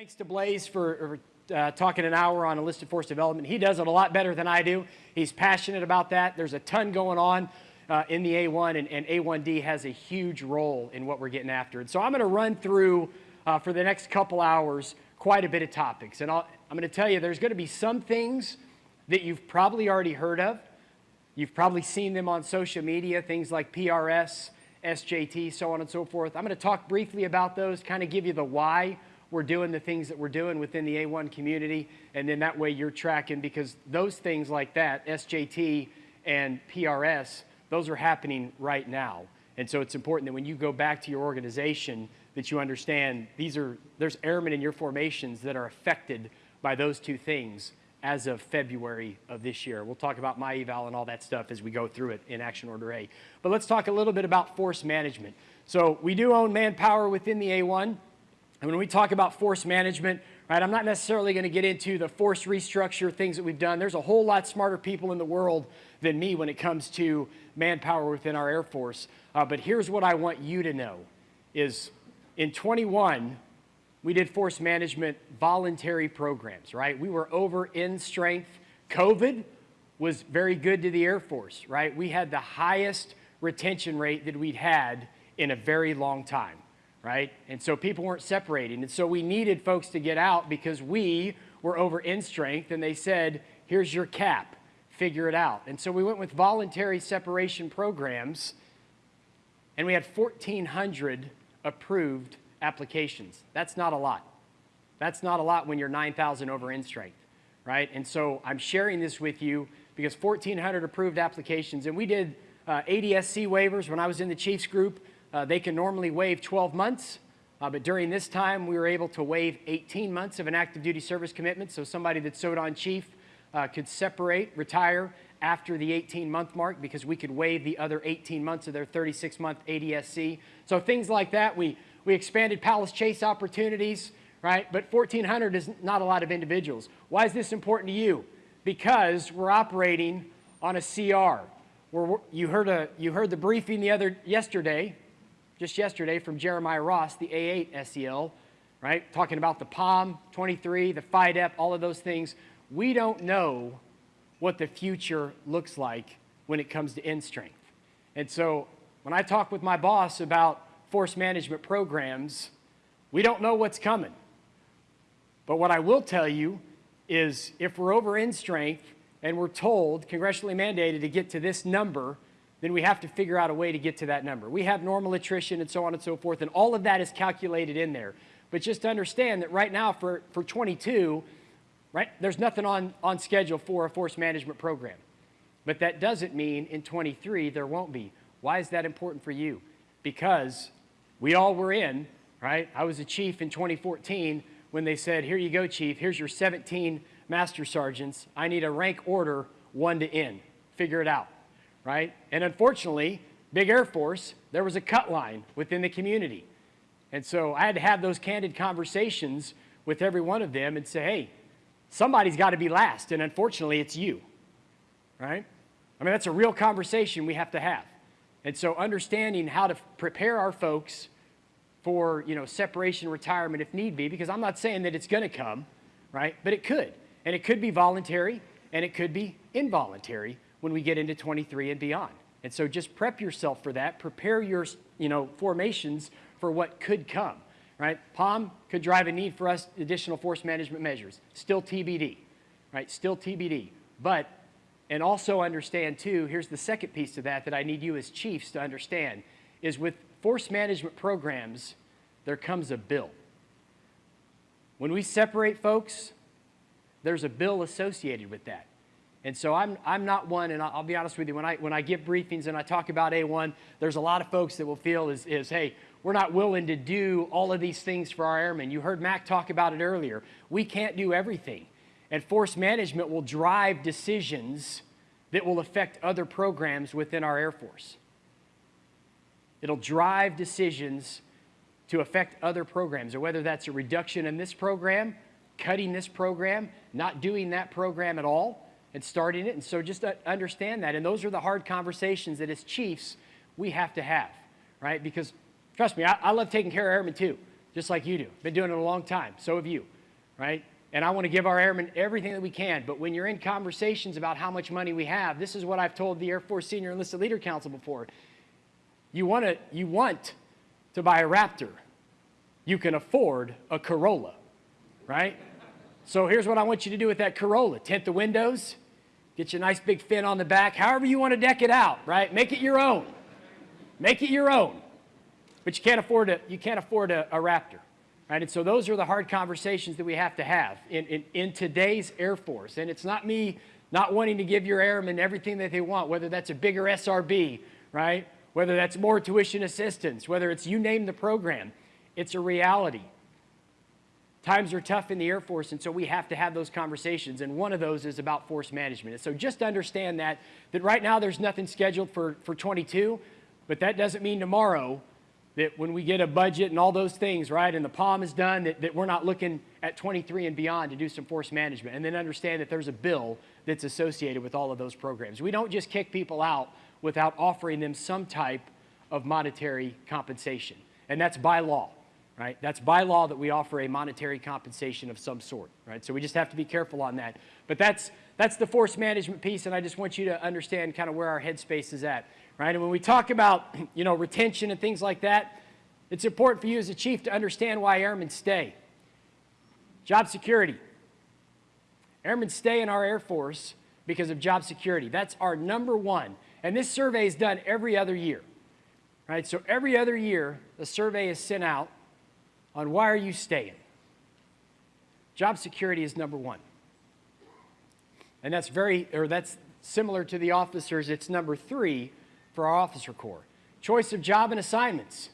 Thanks to Blaze for uh, talking an hour on enlisted force development. He does it a lot better than I do. He's passionate about that. There's a ton going on uh, in the A1, and, and, A1D has a huge role in what we're getting after. And so I'm going to run through uh, for the next couple hours quite a bit of topics. And i am going to tell you there's going to be some things that you've probably already heard of. You've probably seen them on social media, things like PRS, SJT, so on and so forth. I'm going to talk briefly about those, kind of give you the why we're doing the things that we're doing within the A1 community, and then that way you're tracking because those things like that, SJT and PRS, those are happening right now. And so it's important that when you go back to your organization that you understand these are, there's airmen in your formations that are affected by those two things as of February of this year. We'll talk about my eval and all that stuff as we go through it in Action Order A. But let's talk a little bit about force management. So we do own manpower within the A1. And when we talk about force management, right, I'm not necessarily going to get into the force restructure things that we've done. There's a whole lot smarter people in the world than me when it comes to manpower within our Air Force. Uh, but here's what I want you to know is in 21, we did force management voluntary programs, right? We were over in strength. COVID was very good to the Air Force, right? We had the highest retention rate that we'd had in a very long time right? And so people weren't separating. And so we needed folks to get out because we were over in strength and they said, here's your cap, figure it out. And so we went with voluntary separation programs and we had 1,400 approved applications. That's not a lot. That's not a lot when you're 9,000 over in strength, right? And so I'm sharing this with you because 1,400 approved applications and we did uh, ADSC waivers when I was in the Chiefs group. Uh, they can normally waive 12 months, uh, but during this time, we were able to waive 18 months of an active duty service commitment. So somebody that sewed on chief uh, could separate, retire after the 18 month mark because we could waive the other 18 months of their 36 month ADSC. So things like that, we, we expanded Palace Chase opportunities, right? But 1,400 is not a lot of individuals. Why is this important to you? Because we're operating on a CR. We're, you, heard a, you heard the briefing the other yesterday just yesterday from Jeremiah Ross, the A8 SEL, right? Talking about the POM 23, the FYDP, all of those things. We don't know what the future looks like when it comes to end strength. And so when I talk with my boss about force management programs, we don't know what's coming. But what I will tell you is if we're over in strength and we're told, congressionally mandated to get to this number, then we have to figure out a way to get to that number. We have normal attrition and so on and so forth, and all of that is calculated in there. But just understand that right now for, for 22, right, there's nothing on, on schedule for a force management program. But that doesn't mean in 23 there won't be. Why is that important for you? Because we all were in, right? I was a chief in 2014 when they said, here you go, chief, here's your 17 master sergeants. I need a rank order one to N. Figure it out right? And unfortunately, big Air Force, there was a cut line within the community. And so I had to have those candid conversations with every one of them and say, hey, somebody's got to be last, and unfortunately, it's you, right? I mean, that's a real conversation we have to have. And so understanding how to prepare our folks for, you know, separation, retirement if need be, because I'm not saying that it's going to come, right? But it could. And it could be voluntary, and it could be involuntary when we get into 23 and beyond. And so just prep yourself for that. Prepare your you know, formations for what could come. Right? POM could drive a need for us additional force management measures. Still TBD. Right? Still TBD. But, and also understand too, here's the second piece to that that I need you as chiefs to understand, is with force management programs, there comes a bill. When we separate folks, there's a bill associated with that. And so I'm, I'm not one, and I'll be honest with you, when I, when I give briefings and I talk about A1, there's a lot of folks that will feel is, is, hey, we're not willing to do all of these things for our airmen. You heard Mac talk about it earlier. We can't do everything. And force management will drive decisions that will affect other programs within our Air Force. It'll drive decisions to affect other programs, or whether that's a reduction in this program, cutting this program, not doing that program at all, and starting it. And so just uh, understand that. And those are the hard conversations that as chiefs we have to have, right? Because trust me, I, I love taking care of airmen too. just like you do. Been doing it a long time. So have you, right? And I want to give our airmen everything that we can. But when you're in conversations about how much money we have, this is what I've told the Air Force Senior Enlisted Leader Council before. You want to, you want to buy a Raptor. You can afford a Corolla, right? So here's what I want you to do with that Corolla. Tint the windows, get you a nice big fin on the back, however you want to deck it out, right? Make it your own. Make it your own. But you can't afford a, you can't afford a, a Raptor. Right? And so those are the hard conversations that we have to have in, in, in today's Air Force. And it's not me not wanting to give your airmen everything that they want, whether that's a bigger SRB, right? Whether that's more tuition assistance, whether it's you name the program. It's a reality. Times are tough in the Air Force, and so we have to have those conversations, and one of those is about force management. And so just understand that, that right now there's nothing scheduled for, for 22, but that doesn't mean tomorrow that when we get a budget and all those things, right, and the POM is done, that, that we're not looking at 23 and beyond to do some force management. And then understand that there's a bill that's associated with all of those programs. We don't just kick people out without offering them some type of monetary compensation. And that's by law, right? That's by law that we offer a monetary compensation of some sort, right? So we just have to be careful on that. But that's, that's the force management piece, and I just want you to understand kind of where our headspace is at right? And when we talk about, you know, retention and things like that, it's important for you as a chief to understand why airmen stay. Job security. Airmen stay in our Air Force because of job security. That's our number one. And this survey is done every other year, right? So every other year, a survey is sent out on why are you staying. Job security is number one. And that's very, or that's similar to the officers. It's number three for our officer corps. Choice of job and assignments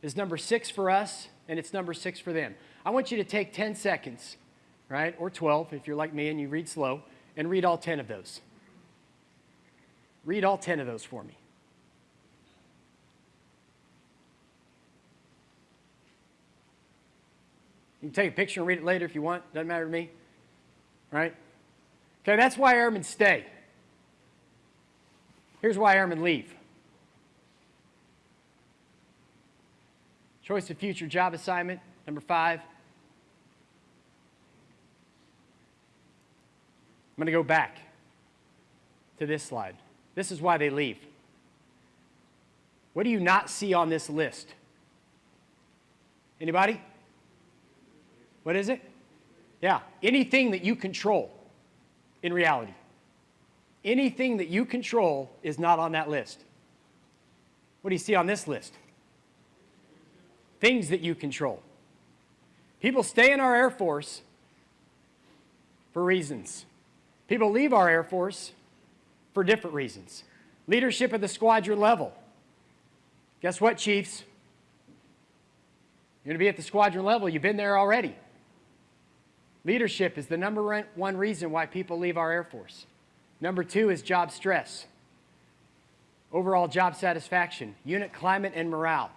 is number six for us, and it's number six for them. I want you to take 10 seconds, right, or 12 if you're like me and you read slow, and read all 10 of those. Read all 10 of those for me. You can take a picture and read it later if you want. Doesn't matter to me. Right? Okay, that's why airmen stay. Here's why airmen leave. Choice of future job assignment, number five. I'm going to go back to this slide. This is why they leave. What do you not see on this list? Anybody? What is it? Yeah, anything that you control in reality. Anything that you control is not on that list. What do you see on this list? Things that you control. People stay in our Air Force for reasons. People leave our Air Force for different reasons. Leadership at the squadron level. Guess what, Chiefs? You're going to be at the squadron level. You've been there already. Leadership is the number one reason why people leave our Air Force. Number two is job stress. Overall job satisfaction, unit climate and morale.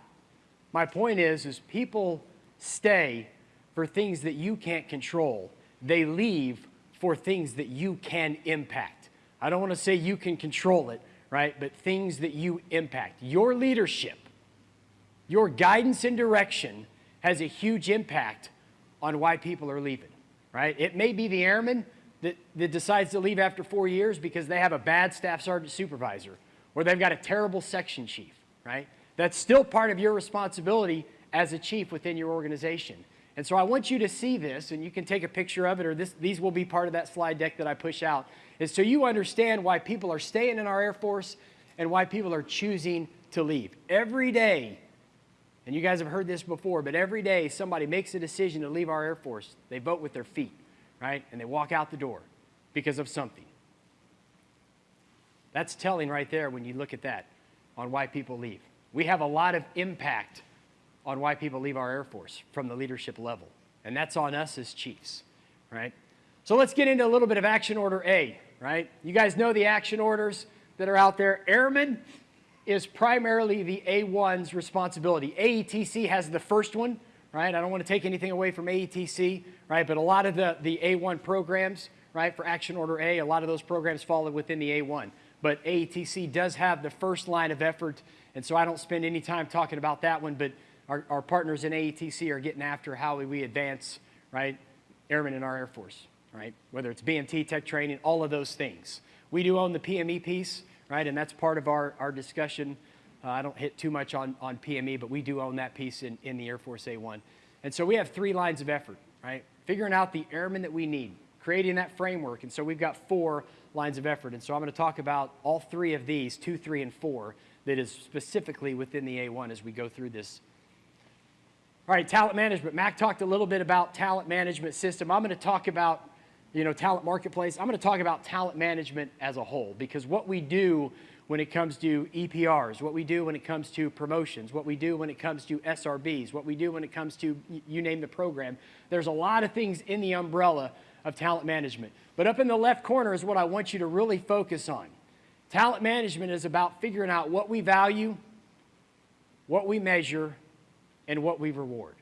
My point is, is people stay for things that you can't control. They leave for things that you can impact. I don't want to say you can control it, right? But things that you impact. Your leadership, your guidance and direction has a huge impact on why people are leaving, right? It may be the airman that, that decides to leave after four years because they have a bad staff sergeant supervisor or they've got a terrible section chief, right? That's still part of your responsibility as a chief within your organization. And so I want you to see this, and you can take a picture of it, or this, these will be part of that slide deck that I push out, is so you understand why people are staying in our Air Force and why people are choosing to leave. Every day, and you guys have heard this before, but every day somebody makes a decision to leave our Air Force, they vote with their feet right? And they walk out the door because of something. That's telling right there when you look at that on why people leave. We have a lot of impact on why people leave our Air Force from the leadership level, and that's on us as chiefs, right? So let's get into a little bit of Action Order A, right? You guys know the action orders that are out there. Airmen is primarily the A1's responsibility. AETC has the first one, right? I don't want to take anything away from AETC, right? But a lot of the, the A1 programs, right, for Action Order A, a lot of those programs fall within the A1. But AETC does have the first line of effort, and so I don't spend any time talking about that one, but our, our partners in AETC are getting after how we advance, right, airmen in our Air Force, right? Whether it's BMT, tech training, all of those things. We do own the PME piece, right, and that's part of our, our discussion. Uh, I don't hit too much on, on PME, but we do own that piece in, in the Air Force A1. And so we have three lines of effort, right? Figuring out the airmen that we need, creating that framework. And so we've got four lines of effort. And so I'm going to talk about all three of these, two, three, and four, that is specifically within the A1 as we go through this. All right, talent management. Mac talked a little bit about talent management system. I'm going to talk about, you know, talent marketplace. I'm going to talk about talent management as a whole because what we do when it comes to EPRs, what we do when it comes to promotions, what we do when it comes to SRBs, what we do when it comes to, you name the program. There's a lot of things in the umbrella of talent management. But up in the left corner is what I want you to really focus on. Talent management is about figuring out what we value, what we measure, and what we reward.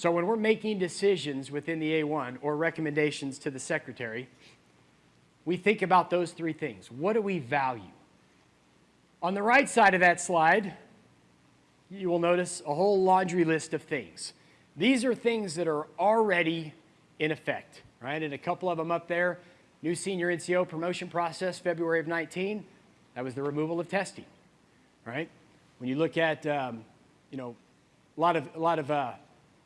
So when we're making decisions within the A1 or recommendations to the secretary, we think about those three things. What do we value? On the right side of that slide, you will notice a whole laundry list of things. These are things that are already in effect, right? And a couple of them up there, new senior NCO promotion process, February of 19, that was the removal of testing, right? When you look at, um, you know, a lot of, a lot of, uh,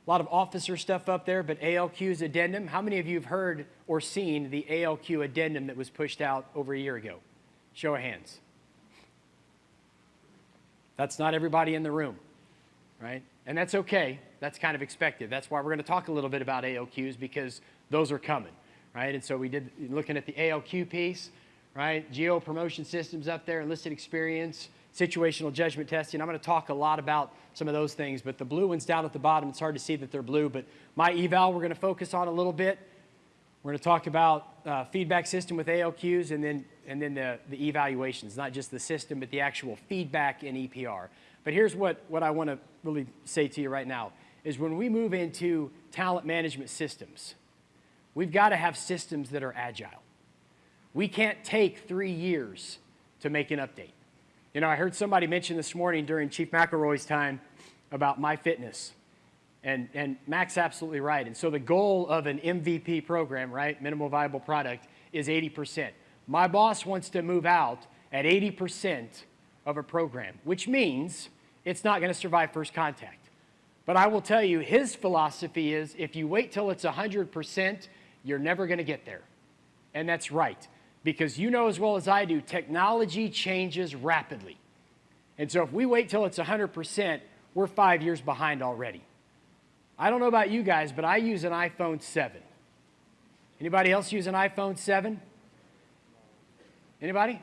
a lot of officer stuff up there, but ALQ's addendum, how many of you have heard or seen the ALQ addendum that was pushed out over a year ago? Show of hands. That's not everybody in the room, right? And that's okay. That's kind of expected. That's why we're going to talk a little bit about ALQs because those are coming, right? And so we did, looking at the ALQ piece, right? Geo promotion systems up there, enlisted experience, situational judgment testing. I'm going to talk a lot about some of those things, but the blue ones down at the bottom, it's hard to see that they're blue, but my eval we're going to focus on a little bit. We're going to talk about uh, feedback system with ALQs and then, and then the, the evaluations, not just the system, but the actual feedback in EPR. But here's what, what I want to really say to you right now, is when we move into talent management systems, we've got to have systems that are agile. We can't take three years to make an update. You know, I heard somebody mention this morning during Chief McElroy's time about MyFitness. And, and Mac's absolutely right. And so the goal of an MVP program, right, minimal viable product, is 80%. My boss wants to move out at 80% of a program, which means it's not going to survive first contact. But I will tell you, his philosophy is if you wait till it's 100%, you're never going to get there. And that's right, because you know as well as I do, technology changes rapidly. And so if we wait till it's 100%, we're five years behind already. I don't know about you guys, but I use an iPhone 7. Anybody else use an iPhone 7? Anybody?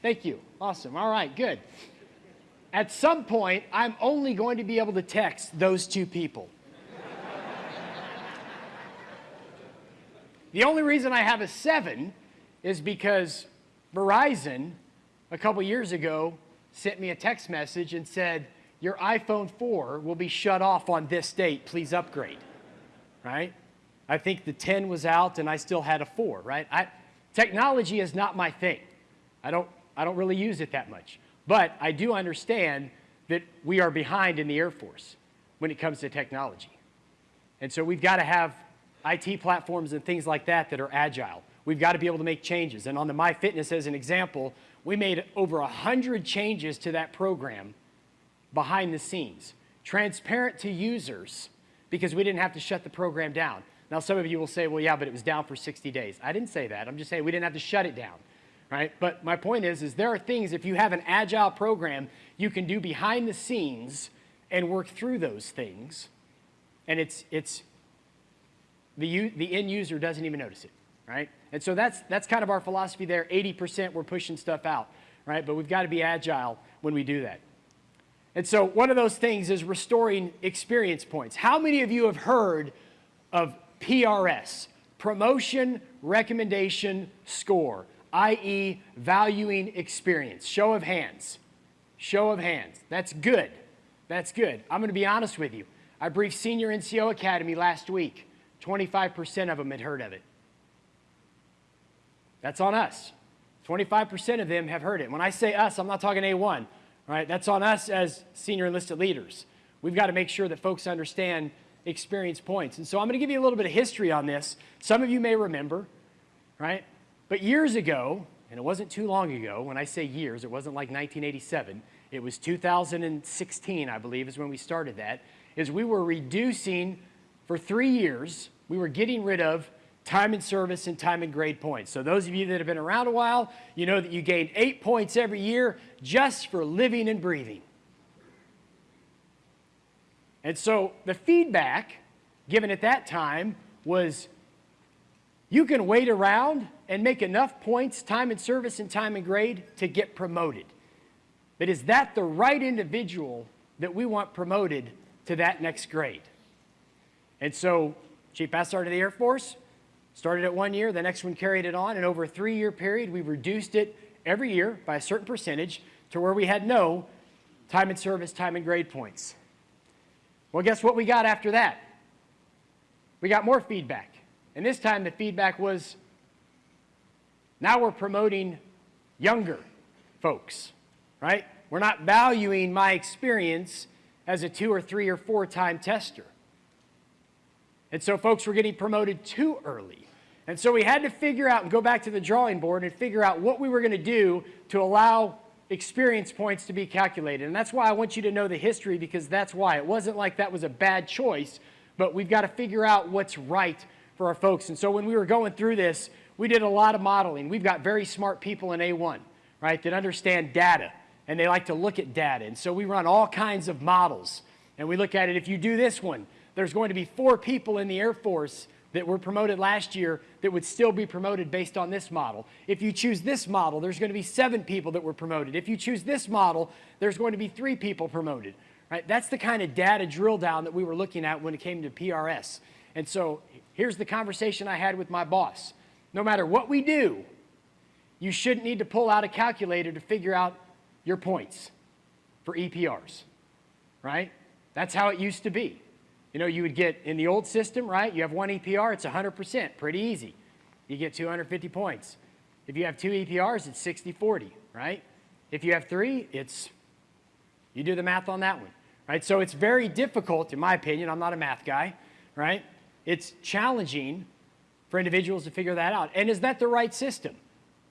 Thank you. Awesome. All right, good. At some point, I'm only going to be able to text those two people. the only reason I have a 7 is because Verizon, a couple years ago, sent me a text message and said, your iPhone 4 will be shut off on this date. Please upgrade, right? I think the 10 was out and I still had a 4, right? I, technology is not my thing. I don't, I don't really use it that much. But I do understand that we are behind in the Air Force when it comes to technology. And so we've got to have IT platforms and things like that that are agile. We've got to be able to make changes. And on the MyFitness as an example, we made over 100 changes to that program behind the scenes, transparent to users because we didn't have to shut the program down. Now, some of you will say, well, yeah, but it was down for 60 days. I didn't say that. I'm just saying we didn't have to shut it down, right? But my point is, is there are things, if you have an agile program, you can do behind the scenes and work through those things. And it's, it's the, the end user doesn't even notice it, right? And so that's, that's kind of our philosophy there. 80% we're pushing stuff out, right? But we've got to be agile when we do that. And so one of those things is restoring experience points. How many of you have heard of PRS, promotion recommendation score, i.e. valuing experience? Show of hands. Show of hands. That's good. That's good. I'm going to be honest with you. I briefed Senior NCO Academy last week. 25% of them had heard of it. That's on us. 25% of them have heard it. When I say us, I'm not talking A1 right? That's on us as senior enlisted leaders. we've got to make sure that folks understand experience points. And so I'm going to give you a little bit of history on this. Some of you may remember, right? But years ago, and it wasn't too long ago, when I say years, it wasn't like 1987, it was 2016, I believe, is when we started that, is we were reducing for three years, we were getting rid of time and service and time and grade points. So those of you that have been around a while, you know that you gain eight points every year just for living and breathing. And so the feedback given at that time was you can wait around and make enough points, time and service and time and grade to get promoted. But is that the right individual that we want promoted to that next grade? And so Chief Bass started the Air Force, started at one year, the next one carried it on, and over a three-year period, we reduced it every year by a certain percentage to where we had no time and service, time and grade points. Well, guess what we got after that? We got more feedback. And this time the feedback was, now we're promoting younger folks, right? We're not valuing my experience as a two or three or four time tester. And so folks were getting promoted too early. And so we had to figure out and go back to the drawing board and figure out what we were going to do to allow experience points to be calculated. And that's why I want you to know the history because that's why. It wasn't like that was a bad choice, but we've got to figure out what's right for our folks. And so when we were going through this, we did a lot of modeling. We've got very smart people in A1, right, that understand data and they like to look at data. And so we run all kinds of models and we look at it. If you do this one, there's going to be four people in the Air Force that were promoted last year that would still be promoted based on this model. If you choose this model, there's going to be seven people that were promoted. If you choose this model, there's going to be three people promoted. Right? That's the kind of data drill down that we were looking at when it came to PRS. And so here's the conversation I had with my boss. No matter what we do, you shouldn't need to pull out a calculator to figure out your points for EPRs, right? That's how it used to be. You know, you would get in the old system, right? You have one EPR, it's 100%, pretty easy. You get 250 points. If you have two EPRs, it's 60-40, right? If you have three, it's, you do the math on that one, right? So it's very difficult, in my opinion, I'm not a math guy, right? It's challenging for individuals to figure that out. And is that the right system?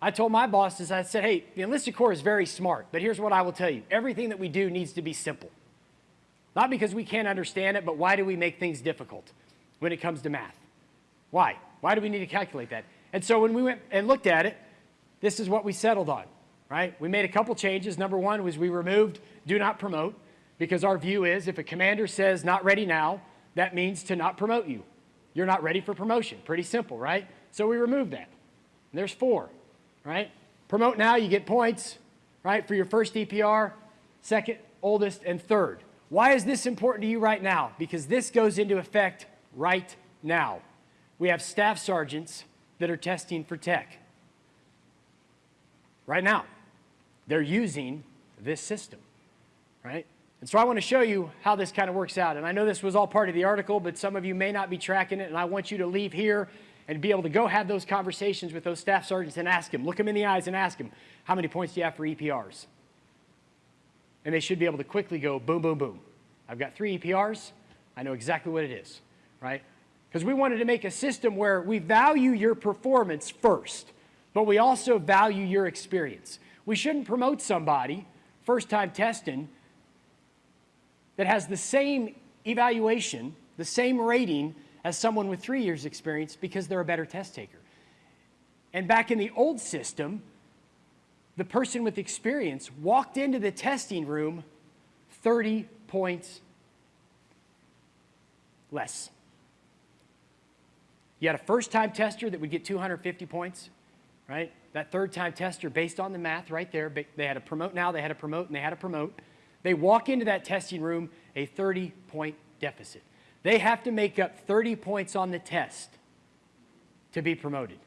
I told my bosses, I said, hey, the enlisted corps is very smart, but here's what I will tell you. Everything that we do needs to be simple. Not because we can't understand it, but why do we make things difficult when it comes to math? Why? Why do we need to calculate that? And so when we went and looked at it, this is what we settled on, right? We made a couple changes. Number one was we removed do not promote because our view is if a commander says not ready now, that means to not promote you. You're not ready for promotion. Pretty simple, right? So we removed that. And there's four, right? Promote now, you get points, right, for your first EPR, second, oldest, and third. Why is this important to you right now? Because this goes into effect right now. We have staff sergeants that are testing for tech. Right now. They're using this system, right? And so I want to show you how this kind of works out. And I know this was all part of the article, but some of you may not be tracking it, and I want you to leave here and be able to go have those conversations with those staff sergeants and ask them, look them in the eyes and ask them, how many points do you have for EPRs? And they should be able to quickly go boom, boom, boom. I've got three EPRs. I know exactly what it is, right? Because we wanted to make a system where we value your performance first, but we also value your experience. We shouldn't promote somebody, first time testing, that has the same evaluation, the same rating as someone with three years experience because they're a better test taker. And back in the old system, the person with experience walked into the testing room 30 points less. You had a first-time tester that would get 250 points, right? That third-time tester, based on the math right there, they had to promote now, they had to promote, and they had to promote. They walk into that testing room a 30-point deficit. They have to make up 30 points on the test to be promoted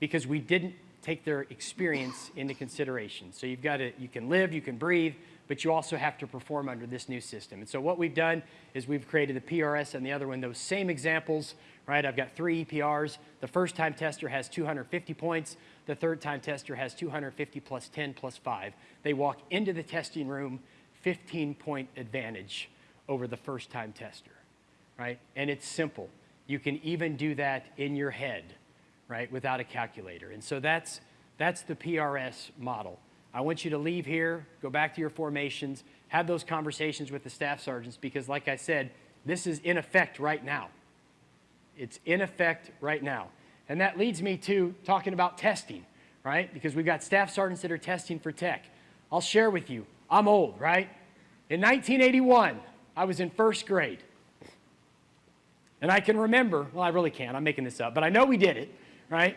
because we didn't take their experience into consideration. So you've got to, you can live, you can breathe, but you also have to perform under this new system. And so what we've done is we've created the PRS and the other one, those same examples, right? I've got three EPRs. The first time tester has 250 points. The third time tester has 250 plus 10 plus 5. They walk into the testing room 15 point advantage over the first time tester, right? And it's simple. You can even do that in your head, right, without a calculator. And so that's, that's the PRS model. I want you to leave here, go back to your formations, have those conversations with the staff sergeants because, like I said, this is in effect right now. It's in effect right now. And that leads me to talking about testing, right? Because we've got staff sergeants that are testing for tech. I'll share with you, I'm old, right? In 1981, I was in first grade. And I can remember, well, I really can't, I'm making this up, but I know we did it, right?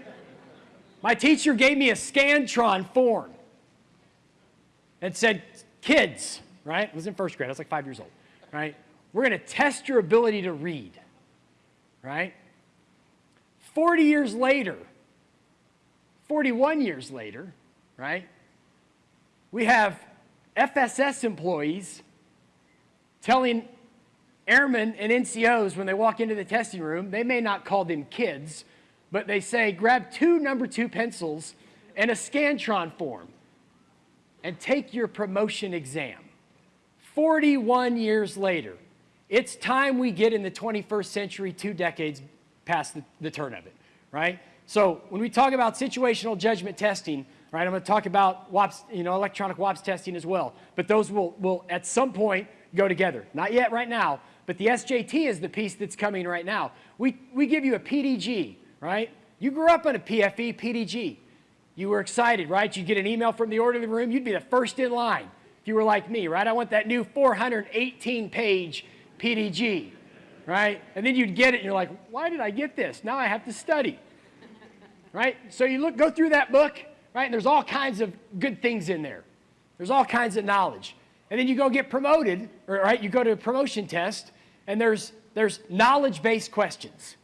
My teacher gave me a Scantron form and said, kids, right? I was in first grade, I was like five years old, right? We're gonna test your ability to read, right? 40 years later, 41 years later, right? We have FSS employees telling airmen and NCOs when they walk into the testing room, they may not call them kids, but they say, grab two number two pencils and a Scantron form and take your promotion exam. 41 years later, it's time we get in the 21st century, two decades past the, the turn of it, right? So when we talk about situational judgment testing, right, I'm going to talk about WAPS, you know, electronic WAPS testing as well. But those will, will at some point go together. Not yet right now, but the SJT is the piece that's coming right now. We, we give you a PDG, right? You grew up on a PFE, PDG. You were excited, right? You'd get an email from the orderly room, you'd be the first in line if you were like me, right? I want that new 418 page PDG, right? And then you'd get it and you're like, why did I get this? Now I have to study, right? So you look, go through that book, right? And there's all kinds of good things in there. There's all kinds of knowledge. And then you go get promoted, right? You go to a promotion test and there's, there's knowledge-based questions.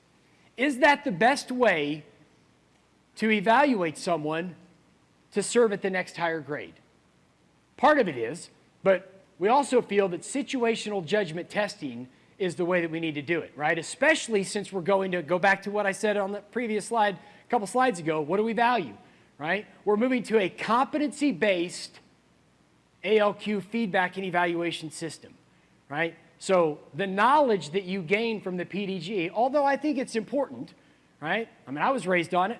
Is that the best way to evaluate someone to serve at the next higher grade? Part of it is, but we also feel that situational judgment testing is the way that we need to do it, right? Especially since we're going to go back to what I said on the previous slide a couple slides ago. What do we value, right? We're moving to a competency-based ALQ feedback and evaluation system, right? So the knowledge that you gain from the PDG, although I think it's important, right? I mean, I was raised on it.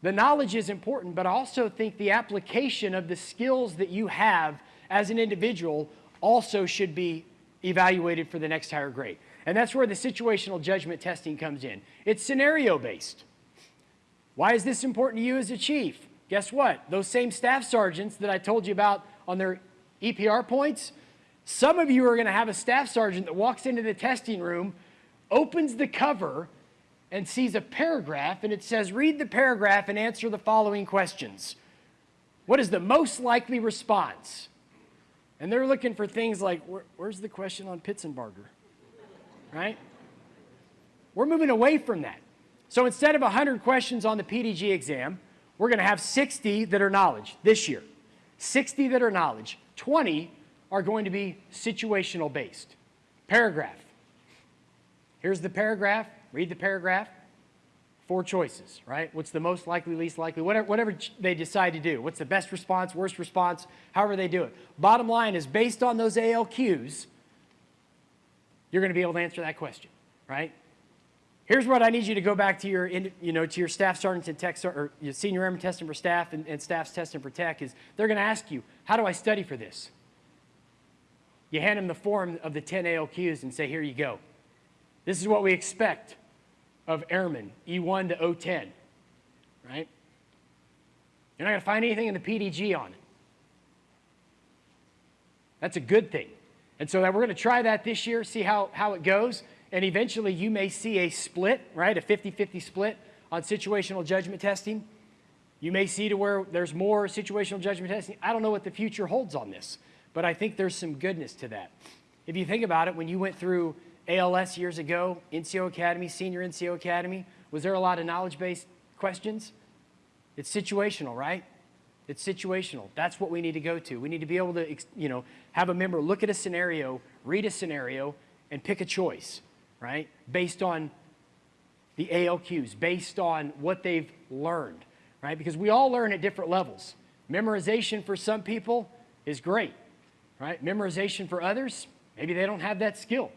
The knowledge is important, but I also think the application of the skills that you have as an individual also should be evaluated for the next higher grade. And that's where the situational judgment testing comes in. It's scenario based. Why is this important to you as a chief? Guess what? Those same staff sergeants that I told you about on their EPR points, some of you are going to have a staff sergeant that walks into the testing room, opens the cover, and sees a paragraph, and it says, read the paragraph and answer the following questions. What is the most likely response? And they're looking for things like, Where, where's the question on Pitsenbarger? Right? We're moving away from that. So instead of 100 questions on the PDG exam, we're going to have 60 that are knowledge this year. 60 that are knowledge. 20 are going to be situational based. Paragraph. Here's the paragraph. Read the paragraph. Four choices, right? What's the most likely, least likely, whatever, whatever they decide to do. What's the best response, worst response, however they do it. Bottom line is based on those ALQs, you're going to be able to answer that question, right? Here's what I need you to go back to your, you know, to your staff sergeants and tech, or your senior airman testing for staff and, and staff's testing for tech is they're going to ask you, how do I study for this? You hand them the form of the 10 ALQs and say, here you go. This is what we expect of airmen, E1 to O10, right? You're not going to find anything in the PDG on it. That's a good thing. And so that we're going to try that this year, see how, how it goes, and eventually you may see a split, right, a 50-50 split on situational judgment testing. You may see to where there's more situational judgment testing. I don't know what the future holds on this. But I think there's some goodness to that. If you think about it, when you went through ALS years ago, NCO Academy, Senior NCO Academy, was there a lot of knowledge-based questions? It's situational, right? It's situational. That's what we need to go to. We need to be able to, you know, have a member look at a scenario, read a scenario, and pick a choice, right? Based on the ALQs, based on what they've learned, right? Because we all learn at different levels. Memorization for some people is great right? Memorization for others, maybe they don't have that skill.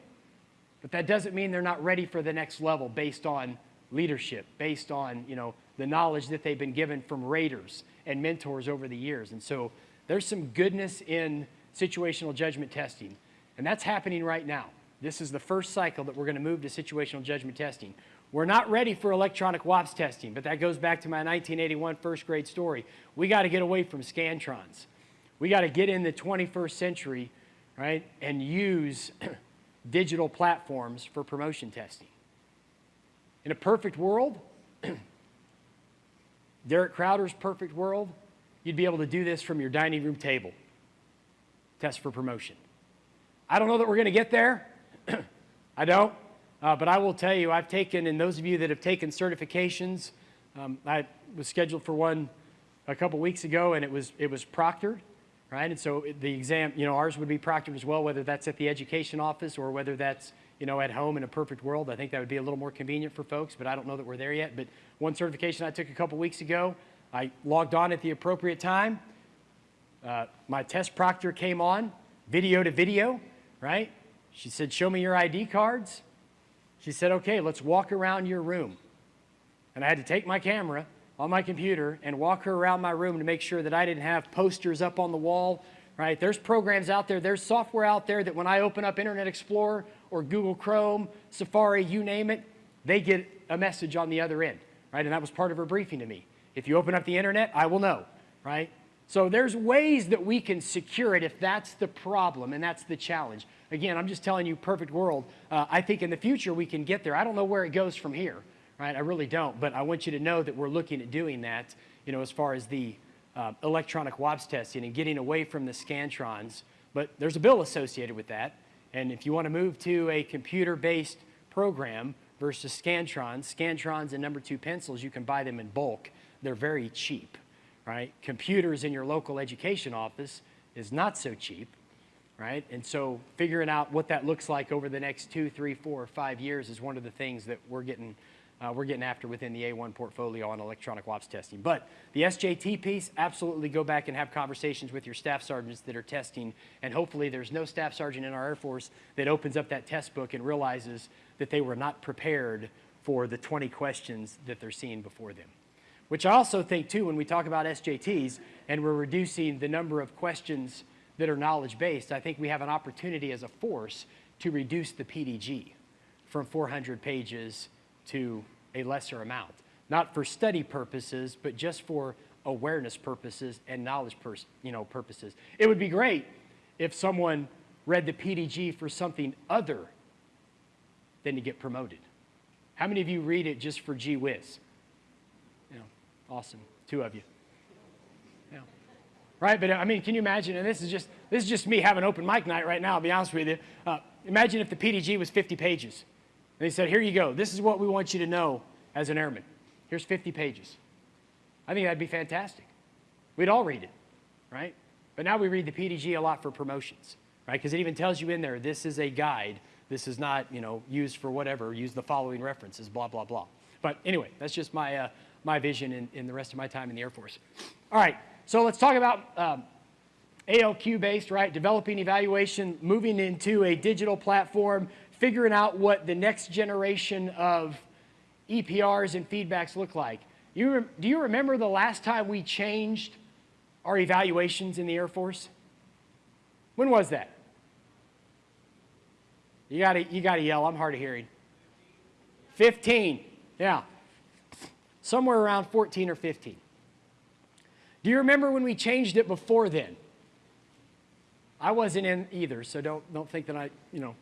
But that doesn't mean they're not ready for the next level based on leadership, based on, you know, the knowledge that they've been given from raters and mentors over the years. And so there's some goodness in situational judgment testing. And that's happening right now. This is the first cycle that we're going to move to situational judgment testing. We're not ready for electronic WAPS testing, but that goes back to my 1981 first grade story. We got to get away from Scantrons. We got to get in the 21st century, right, and use digital platforms for promotion testing. In a perfect world, Derek Crowder's perfect world, you'd be able to do this from your dining room table. Test for promotion. I don't know that we're going to get there. I don't. Uh, but I will tell you, I've taken, and those of you that have taken certifications, um, I was scheduled for one a couple weeks ago, and it was, it was proctored, right? And so the exam, you know, ours would be proctored as well, whether that's at the education office or whether that's, you know, at home in a perfect world. I think that would be a little more convenient for folks, but I don't know that we're there yet. But one certification I took a couple weeks ago, I logged on at the appropriate time. Uh, my test proctor came on, video to video, right? She said, show me your ID cards. She said, okay, let's walk around your room. And I had to take my camera on my computer and walk her around my room to make sure that I didn't have posters up on the wall, right? There's programs out there, there's software out there that when I open up Internet Explorer or Google Chrome, Safari, you name it, they get a message on the other end, right? And that was part of her briefing to me. If you open up the internet, I will know, right? So there's ways that we can secure it if that's the problem and that's the challenge. Again, I'm just telling you, perfect world. Uh, I think in the future we can get there. I don't know where it goes from here, right? I really don't, but I want you to know that we're looking at doing that, you know, as far as the uh, electronic WAPS testing and getting away from the Scantrons. But there's a bill associated with that. And if you want to move to a computer-based program versus Scantrons, Scantrons and number two pencils, you can buy them in bulk. They're very cheap, right? Computers in your local education office is not so cheap right? And so figuring out what that looks like over the next two, three, four, or five years is one of the things that we're getting, uh, we're getting after within the A1 portfolio on electronic WAPS testing. But the SJT piece, absolutely go back and have conversations with your staff sergeants that are testing, and hopefully there's no staff sergeant in our Air Force that opens up that test book and realizes that they were not prepared for the 20 questions that they're seeing before them. Which I also think too, when we talk about SJTs and we're reducing the number of questions that are knowledge-based, I think we have an opportunity as a force to reduce the PDG from 400 pages to a lesser amount. Not for study purposes, but just for awareness purposes and knowledge you know, purposes. It would be great if someone read the PDG for something other than to get promoted. How many of you read it just for gee whiz? You know, awesome, two of you right? But I mean, can you imagine, and this is just, this is just me having open mic night right now, I'll be honest with you. Uh, imagine if the PDG was 50 pages. And they said, here you go. This is what we want you to know as an airman. Here's 50 pages. I think that'd be fantastic. We'd all read it, right? But now we read the PDG a lot for promotions, right? Because it even tells you in there, this is a guide. This is not, you know, used for whatever. Use the following references, blah, blah, blah. But anyway, that's just my, uh, my vision in, in the rest of my time in the Air Force. All right. So let's talk about um, ALQ-based, right? Developing evaluation, moving into a digital platform, figuring out what the next generation of EPRs and feedbacks look like. You do you remember the last time we changed our evaluations in the Air Force? When was that? You gotta, you gotta yell, I'm hard of hearing. 15, yeah. Somewhere around 14 or 15. Do you remember when we changed it before then? I wasn't in either, so don't, don't think that I, you know,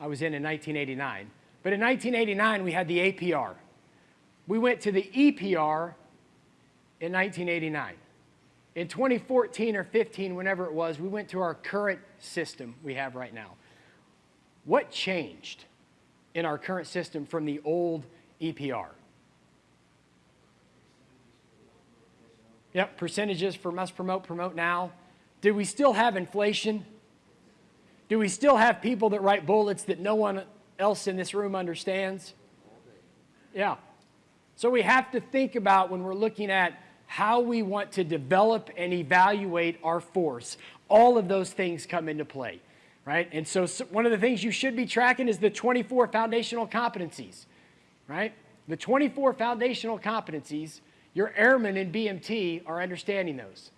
I was in in 1989. But in 1989, we had the APR. We went to the EPR in 1989. In 2014 or 15, whenever it was, we went to our current system we have right now. What changed in our current system from the old EPR? Yep, percentages for must promote, promote now. Do we still have inflation? Do we still have people that write bullets that no one else in this room understands? Yeah. So we have to think about when we're looking at how we want to develop and evaluate our force. all of those things come into play, right? And so, one of the things you should be tracking is the 24 foundational competencies, right? The 24 foundational competencies, your airmen in BMT are understanding those.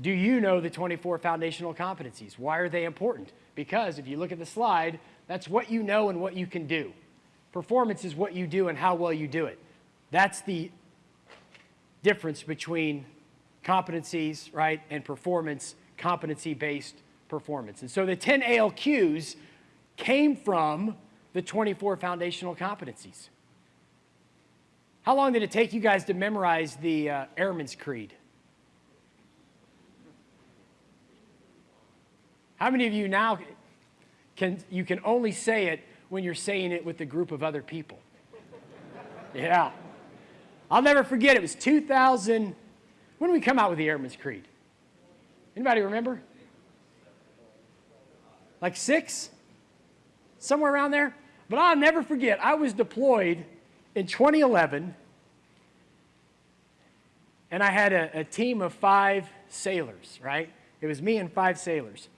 Do you know the 24 foundational competencies? Why are they important? Because if you look at the slide, that's what you know and what you can do. Performance is what you do and how well you do it. That's the difference between competencies, right, and performance, competency-based performance. And so the 10 ALQs came from the 24 foundational competencies. How long did it take you guys to memorize the uh, Airman's Creed? How many of you now can, you can only say it when you're saying it with a group of other people? Yeah. I'll never forget, it was 2000, when did we come out with the Airman's Creed? Anybody remember? Like six? Somewhere around there? But I'll never forget, I was deployed in 2011, and I had a, a team of five sailors, right? It was me and five sailors.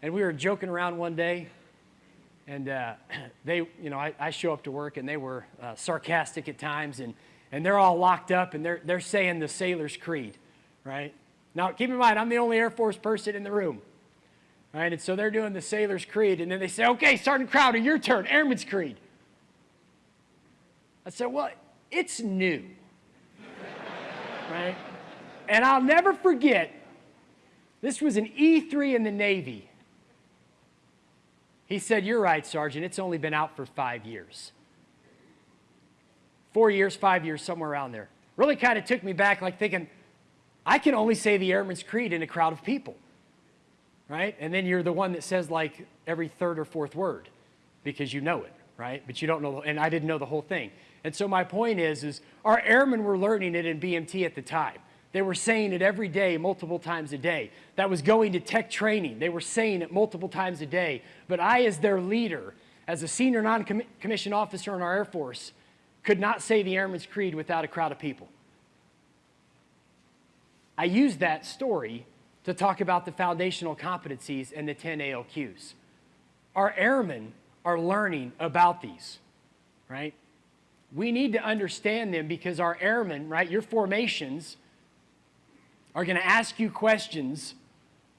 And we were joking around one day, and uh, they, you know, I, I, show up to work, and they were uh, sarcastic at times, and, and they're all locked up, and they're, they're saying the sailor's creed, right? Now, keep in mind, I'm the only Air Force person in the room, right? And so they're doing the sailor's creed, and then they say, okay, Sergeant Crowder, your turn, Airman's creed. I said, well, it's new, right? And I'll never forget, this was an E3 in the Navy, he said, You're right, Sergeant. It's only been out for five years. Four years, five years, somewhere around there. Really kind of took me back, like thinking, I can only say the Airman's Creed in a crowd of people, right? And then you're the one that says like every third or fourth word because you know it, right? But you don't know, and I didn't know the whole thing. And so my point is, is our airmen were learning it in BMT at the time. They were saying it every day, multiple times a day. That was going to tech training. They were saying it multiple times a day. But I, as their leader, as a senior non-commissioned officer in our Air Force, could not say the Airman's Creed without a crowd of people. I used that story to talk about the foundational competencies and the 10 ALQs. Our airmen are learning about these, right? We need to understand them because our airmen, right, your formations, are going to ask you questions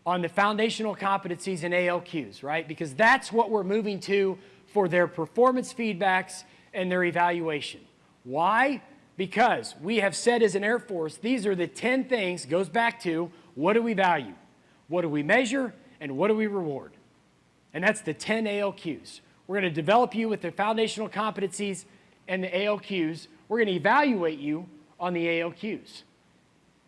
on the foundational competencies and ALQs, right? Because that's what we're moving to for their performance feedbacks and their evaluation. Why? Because we have said as an Air Force, these are the 10 things, goes back to what do we value? What do we measure? And what do we reward? And that's the 10 ALQs. We're going to develop you with the foundational competencies and the ALQs. We're going to evaluate you on the ALQs.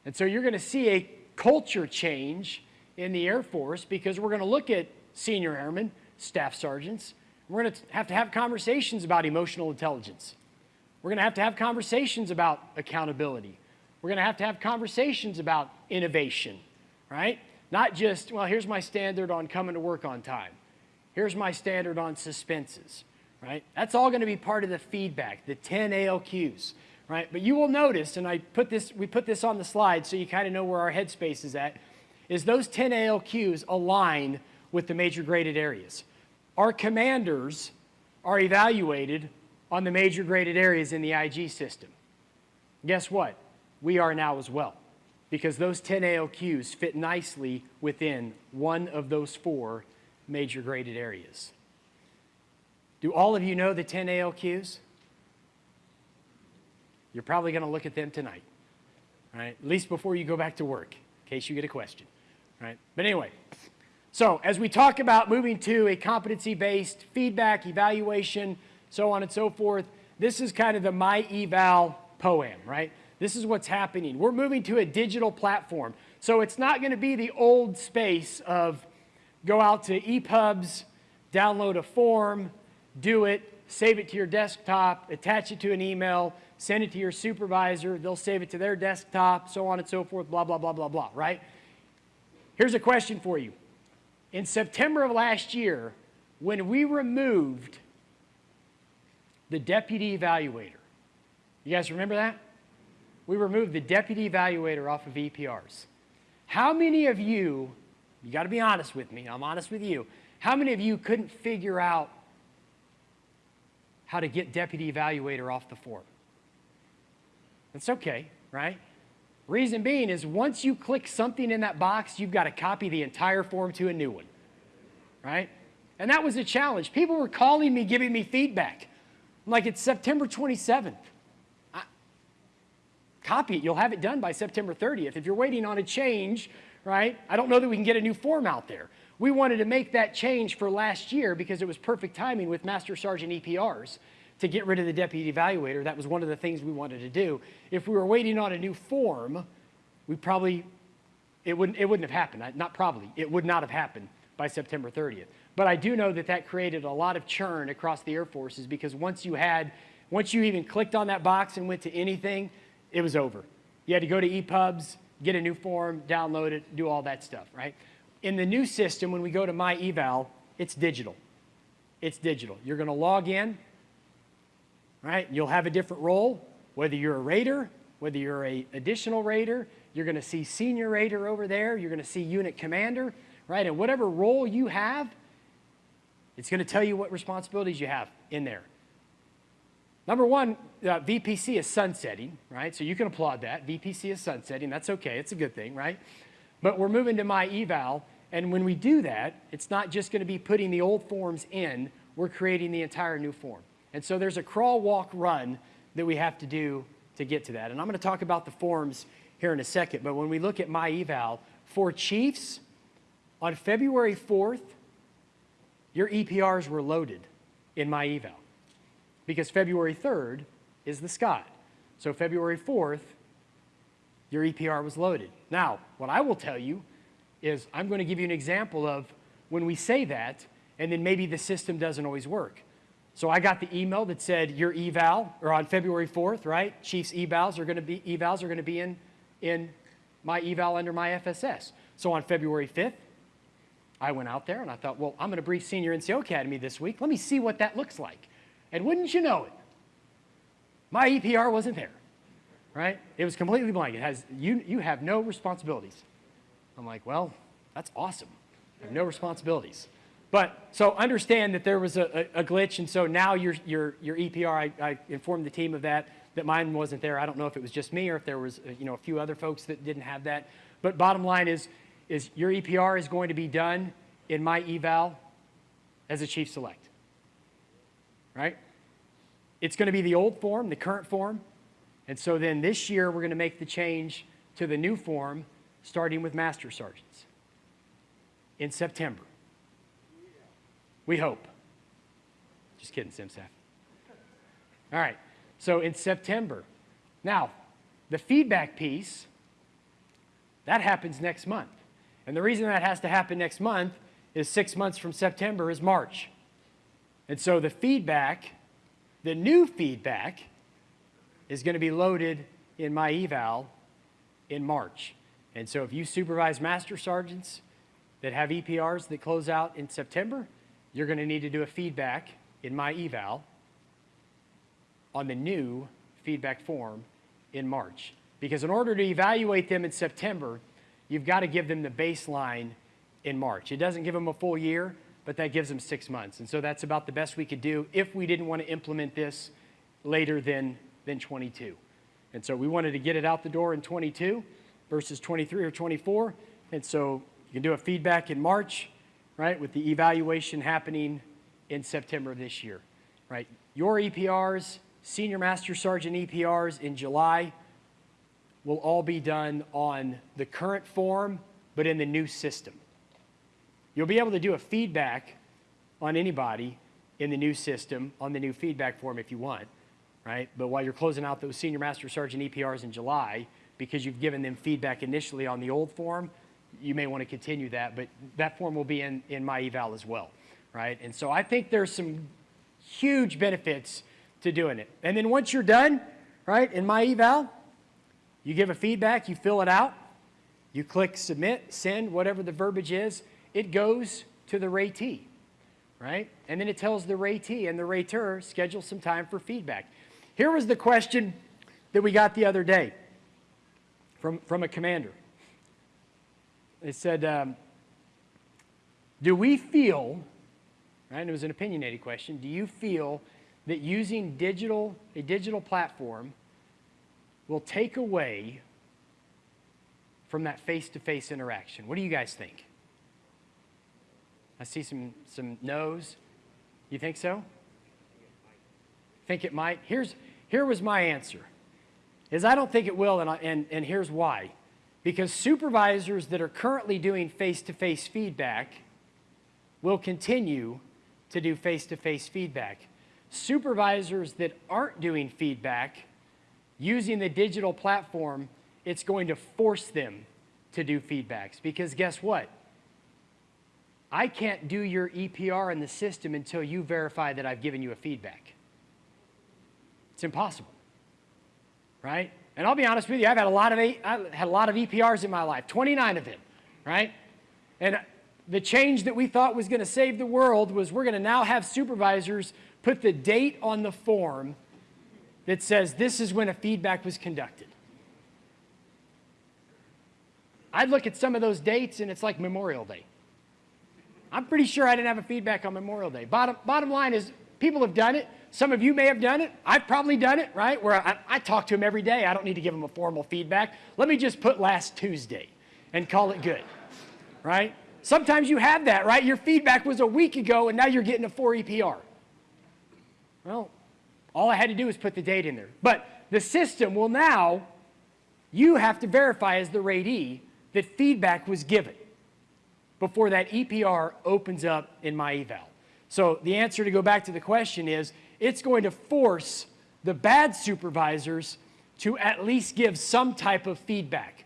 And so you're going to see a culture change in the Air Force because we're going to look at senior airmen, staff sergeants. We're going to have to have conversations about emotional intelligence. We're going to have to have conversations about accountability. We're going to have to have conversations about innovation, right? Not just, well, here's my standard on coming to work on time. Here's my standard on suspenses, right? That's all going to be part of the feedback, the 10 ALQs right? But you will notice, and I put this, we put this on the slide so you kind of know where our headspace is at, is those 10 ALQs align with the major graded areas. Our commanders are evaluated on the major graded areas in the IG system. Guess what? We are now as well, because those 10 ALQs fit nicely within one of those four major graded areas. Do all of you know the 10 ALQs? You're probably going to look at them tonight, right? At least before you go back to work, in case you get a question, right? But anyway, so as we talk about moving to a competency-based feedback, evaluation, so on and so forth, this is kind of the My Eval poem, right? This is what's happening. We're moving to a digital platform. So it's not going to be the old space of go out to EPUBs, download a form, do it, save it to your desktop, attach it to an email, send it to your supervisor, they'll save it to their desktop, so on and so forth, blah, blah, blah, blah, blah, right? Here's a question for you. In September of last year, when we removed the deputy evaluator, you guys remember that? We removed the deputy evaluator off of EPRs. How many of you You got to be honest with me. I'm honest with you. How many of you couldn't figure out how to get deputy evaluator off the form? That's okay, right? Reason being is once you click something in that box, you've got to copy the entire form to a new one, right? And that was a challenge. People were calling me, giving me feedback. I'm like, it's September 27th. I, copy it. You'll have it done by September 30th. If you're waiting on a change, right, I don't know that we can get a new form out there. We wanted to make that change for last year because it was perfect timing with Master Sergeant EPRs to get rid of the deputy evaluator. That was one of the things we wanted to do. If we were waiting on a new form, we probably, it wouldn't, it wouldn't have happened. Not probably, it would not have happened by September 30th. But I do know that that created a lot of churn across the Air Forces because once you had, once you even clicked on that box and went to anything, it was over. You had to go to EPUBs, get a new form, download it, do all that stuff, right? In the new system, when we go to My Eval, it's digital. It's digital. You're going to log in, right? You'll have a different role, whether you're a rater, whether you're a additional rater, you're going to see senior rater over there, you're going to see unit commander, right? And whatever role you have, it's going to tell you what responsibilities you have in there. Number one, uh, VPC is sunsetting, right? So you can applaud that. VPC is sunsetting. That's okay. It's a good thing, right? But we're moving to my eval, and when we do that, it's not just going to be putting the old forms in. We're creating the entire new form. And so there's a crawl, walk, run that we have to do to get to that. And I'm going to talk about the forms here in a second. But when we look at my eval, for chiefs, on February 4th, your EPRs were loaded in my eval because February 3rd is the SCOD. So February 4th, your EPR was loaded. Now, what I will tell you is I'm going to give you an example of when we say that, and then maybe the system doesn't always work. So I got the email that said your eval, or on February 4th, right? Chief's evals are going to be evals are going to be in in my eval under my FSS. So on February 5th, I went out there and I thought, well, I'm going to brief Senior NCO Academy this week. Let me see what that looks like. And wouldn't you know it, my EPR wasn't there, right? It was completely blank. It has, you, you have no responsibilities. I'm like, well, that's awesome. I have no responsibilities. But so understand that there was a, a, a glitch, and so now your, your, your EPR, I, I, informed the team of that, that mine wasn't there. I don't know if it was just me or if there was uh, you know, a few other folks that didn't have that. But bottom line is, is your EPR is going to be done in my eval as a chief select, right? It's going to be the old form, the current form. And so then this year, we're going to make the change to the new form, starting with master sergeants in September. We hope. Just kidding, CMSAF. All right, so in September. Now, the feedback piece, that happens next month. And the reason that has to happen next month is six months from September is March. And so the feedback, the new feedback, is going to be loaded in my eval in March. And so if you supervise master sergeants that have EPRs that close out in September, you're going to need to do a feedback in my eval on the new feedback form in March. Because in order to evaluate them in September, you've got to give them the baseline in March. It doesn't give them a full year, but that gives them six months. And so that's about the best we could do if we didn't want to implement this later than, than 22. And so we wanted to get it out the door in 22 versus 23 or 24. And so you can do a feedback in March, right, with the evaluation happening in September of this year, right? Your EPRs, Senior Master Sergeant EPRs in July will all be done on the current form, but in the new system. You'll be able to do a feedback on anybody in the new system on the new feedback form if you want, right? But while you're closing out those Senior Master Sergeant EPRs in July, because you've given them feedback initially on the old form, you may want to continue that, but that form will be in, in my eval as well, right? And so I think there's some huge benefits to doing it. And then once you're done, right, in my eval, you give a feedback, you fill it out, you click submit, send, whatever the verbiage is, it goes to the ratee, right? And then it tells the ratee and the rater schedule some time for feedback. Here was the question that we got the other day from, from a commander. They said, um, Do we feel, right, and it was an opinionated question, do you feel that using digital, a digital platform will take away from that face-to-face interaction? What do you guys think? I see some, some no's. You think so? Think it might? Here's, here was my answer, is I don't think it will, and, I, and, and here's why. Because supervisors that are currently doing face-to-face feedback will continue to do face-to-face feedback. Supervisors that aren't doing feedback, using the digital platform, it's going to force them to do feedbacks. Because guess what? I can't do your EPR in the system until you verify that I've given you a feedback. It's impossible, right? And I'll be honest with you, I've had a lot of, I had a lot of EPRs in my life, 29 of them, right? And the change that we thought was going to save the world was we're going to now have supervisors put the date on the form that says this is when a feedback was conducted. I'd look at some of those dates and it's like Memorial Day. I'm pretty sure I didn't have a feedback on Memorial Day. Bottom, bottom line is people have done it. Some of you may have done it. I've probably done it, right? Where I, I talk to them every day. I don't need to give them a formal feedback. Let me just put last Tuesday and call it good, right? Sometimes you have that, right? Your feedback was a week ago and now you're getting a 4 EPR. Well, all I had to do was put the date in there. But the system will now, you have to verify as the ratee that feedback was given before that EPR opens up in my eval. So the answer to go back to the question is, it's going to force the bad supervisors to at least give some type of feedback.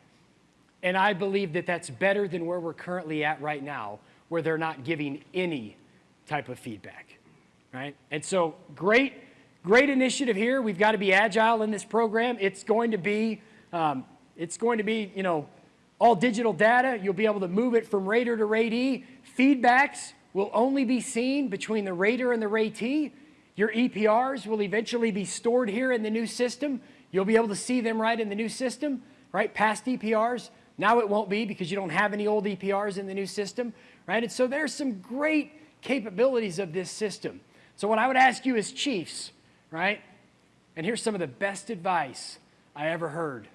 And I believe that that's better than where we're currently at right now, where they're not giving any type of feedback, right? And so great, great initiative here. We've got to be agile in this program. It's going to be, um, it's going to be, you know, all digital data. You'll be able to move it from rater to ratee. Feedbacks will only be seen between the rater and the ratee. Your EPRs will eventually be stored here in the new system. You'll be able to see them right in the new system, right? Past EPRs. Now it won't be because you don't have any old EPRs in the new system, right? And so there's some great capabilities of this system. So what I would ask you as chiefs, right? And here's some of the best advice I ever heard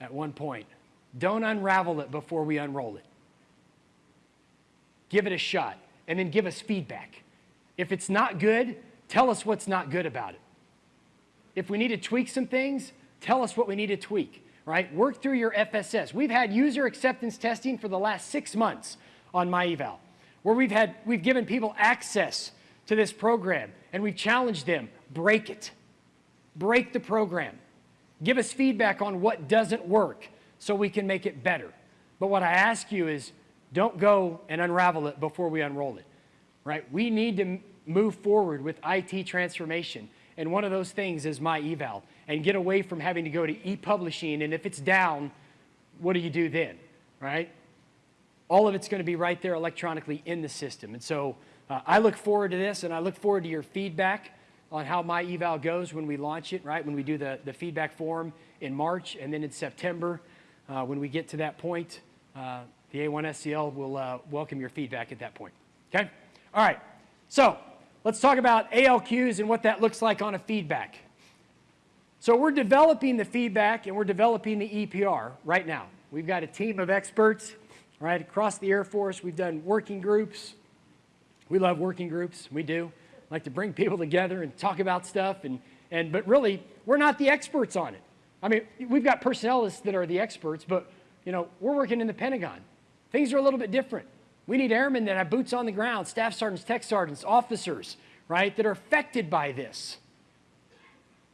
at one point. Don't unravel it before we unroll it. Give it a shot and then give us feedback. If it's not good, tell us what's not good about it. If we need to tweak some things, tell us what we need to tweak, right? Work through your FSS. We've had user acceptance testing for the last six months on MyEval, where we've, had, we've given people access to this program and we've challenged them, break it. Break the program. Give us feedback on what doesn't work so we can make it better. But what I ask you is don't go and unravel it before we unroll it, right? We need to move forward with IT transformation. And one of those things is my eval and get away from having to go to e-publishing. And if it's down, what do you do then, right? All of it's going to be right there electronically in the system. And so uh, I look forward to this and I look forward to your feedback on how my eval goes when we launch it, right? When we do the, the feedback form in March and then in September. Uh, when we get to that point, uh, the A1SCL will uh, welcome your feedback at that point. Okay? All right. So let's talk about ALQs and what that looks like on a feedback. So we're developing the feedback and we're developing the EPR right now. We've got a team of experts right across the Air Force. We've done working groups. We love working groups. We do. Like to bring people together and talk about stuff. And, and, but really, we're not the experts on it. I mean, we've got personnelists that are the experts, but you know, we're working in the Pentagon. Things are a little bit different. We need airmen that have boots on the ground, staff sergeants, tech sergeants, officers, right, that are affected by this.